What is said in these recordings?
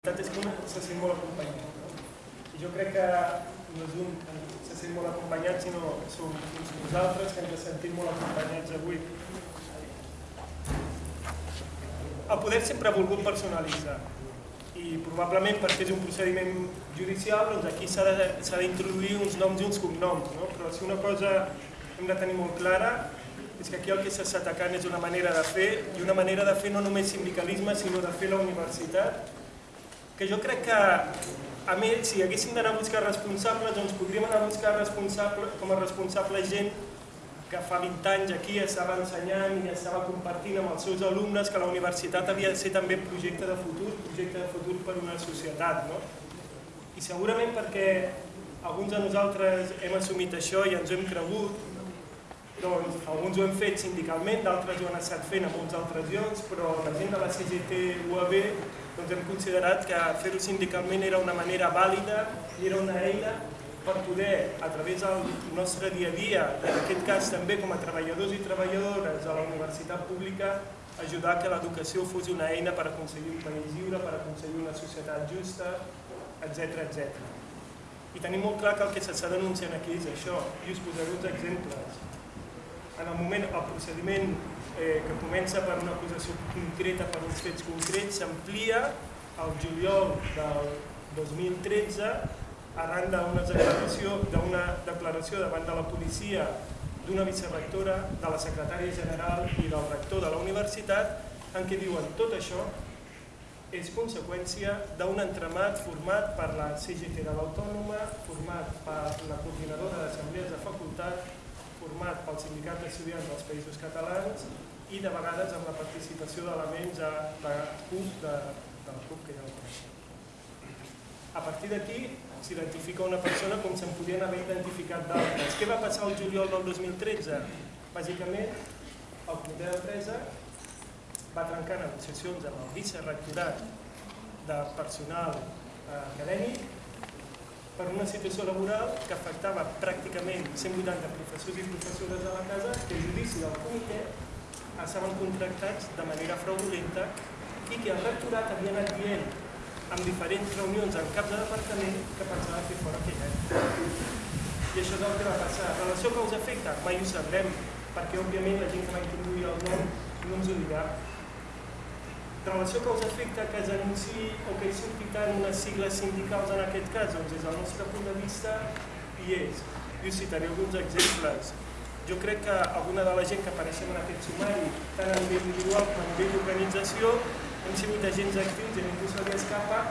veritat és que un se sent molt acompanyat. No? I jo crec que no és un que se sent molt acompanyat, sinó som uns nosaltres que ens sentim molt acompanyats avui. El poder sempre ha volgut personalitzar i probablement perquè és un procediment judicial doncs aquí s'ha d'introduir uns noms i uns cognoms, no? però si una cosa hem de tenir molt clara és que aquí el que s'està atacant és una manera de fer i una manera de fer no només sindicalisme sinó de fer la universitat que jo crec que a més, si haguéssim d'anar a buscar responsables, doncs podríem anar a buscar responsable, com a responsable gent que fa 20 anys aquí estava ensenyant i estava compartint amb els seus alumnes que la universitat havia de ser també projecte de futur, projecte de futur per una societat. No? I segurament perquè alguns de nosaltres hem assumit això i ens ho hem cregut, doncs alguns ho hem fet sindicalment, d'altres ho han estat fent a molts altres llocs, però la gent de la CGT UAB doncs hem considerat que fer-ho sindicalment era una manera vàlida i era una eina per poder, a través del nostre dia a dia, en aquest cas també com a treballadors i treballadores de la universitat pública, ajudar que l'educació fos una eina per aconseguir un país lliure, per aconseguir una societat justa, etc etc. I tenim molt clar que el que s'està denunciant aquí és això, i us posaré uns exemples. En el moment, el procediment eh, que comença per una acusació concreta per uns fets concrets s'amplia al juliol del 2013 arran d'una declaració, declaració davant de la policia d'una vicerectora, de la secretària general i del rector de la universitat en què diuen tot això és conseqüència d'un entramat format per la CGT de l'Autònoma, format per la coordinadora d'assemblees de facultat, pel Sindicat d'Estudiants dels Països Catalans i de vegades amb la participació d'elements de la CUP, de, de la CUP que ja ho. A partir d'aquí s'identifica una persona com se'n podien haver identificat d'altres. Què va passar el juliol del 2013? Bàsicament, el comitè d'empresa va trencar negociacions amb el vicerrectorat de personal eh, acadèmic per una situació laboral que afectava pràcticament 180 professors i professores de la casa que el judici del comitè estaven contractats de manera fraudulenta i que el rectorat havia anat dient en diferents reunions en cap de departament que pensava fer fora aquell any. I això és el que va passar. Relació causa-efecte? Mai ho sabrem, perquè òbviament la gent que va introduir el nom no ens ho dirà. Relació causa-efecte que es anunci o que hi surti tant unes sigles sindicals en aquest cas, doncs des del nostre punt de vista hi és. I us citaré alguns exemples. Jo crec que alguna de la gent que apareixem en aquest sumari, tant a nivell individual com a nivell d'organització, hem sigut agents actius i ningú se li escapa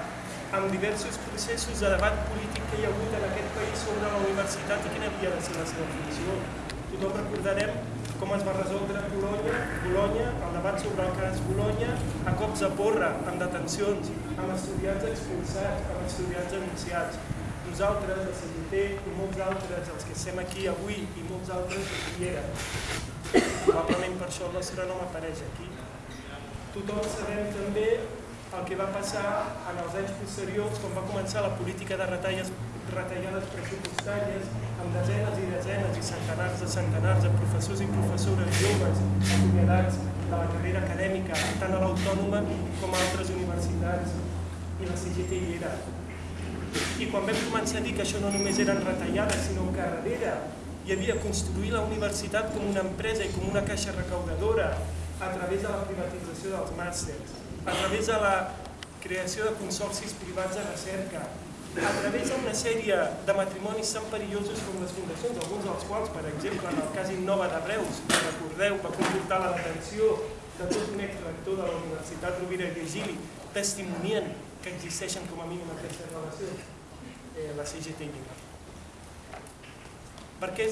amb diversos processos de debat polític que hi ha hagut en aquest país sobre la universitat i quina havia de ser la seva funció. Tothom recordarem com es va resoldre Bologna, Bologna, el debat sobre el cas Bologna, a cops de porra, amb detencions, amb estudiants expulsats, amb estudiants denunciats nosaltres, la CGT i molts altres, els que estem aquí avui i molts altres hi eren. Probablement per això el nostre nom apareix aquí. Tothom sabem també el que va passar en els anys posteriors quan va començar la política de retalles, retallades pressupostàries amb desenes i desenes i centenars de centenars de professors i professores joves acomiadats de la carrera acadèmica tant a l'Autònoma com a altres universitats i la CGT hi era. I quan vam començar a dir que això no només eren retallades, sinó que darrere hi havia construir la universitat com una empresa i com una caixa recaudadora a través de la privatització dels màsters, a través de la creació de consorcis privats de recerca, a través d'una sèrie de matrimonis tan perillosos com les fundacions, alguns dels quals, per exemple, en el cas Innova de Reus, que recordeu, va comportar la detenció de tot un exrector de la Universitat Rovira i Virgili, testimonien que existeixen com a mínim aquestes relacions, eh, la CGT Lliga. Per què,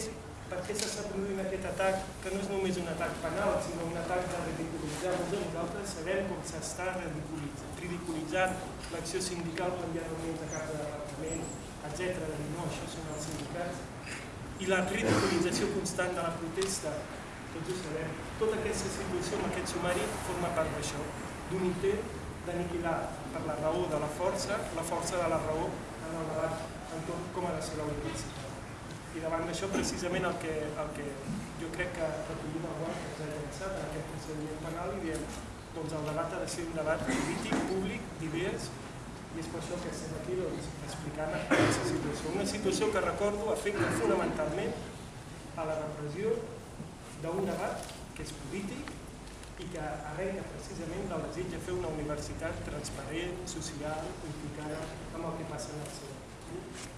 per què s'està produint aquest atac, que no és només un atac penal, sinó un atac de ridiculitzar? De nosaltres sabem com s'està ridiculitzant l'acció sindical quan hi ha reunions de cap de departament, etc. De dir, no, això són els sindicats. I la ridiculització constant de la protesta, tots ho sabem. Tota aquesta situació amb aquest sumari forma part d'això, d'un intent d'aniquilar per la raó de la força, la força de la raó en el debat entorn com ha de ser la universitat. I davant d'això, precisament el que, el que jo crec que recollim el guant que ens ha interessat en aquest procediment penal i diem doncs el debat ha de ser un debat polític, públic, divers i és per això que estem aquí doncs, explicant aquesta situació. Una situació que recordo afecta fonamentalment a la repressió d'un debat que és polític i que arrenca precisament del desig de fer una universitat transparent, social, implicada amb el que passa en el seu.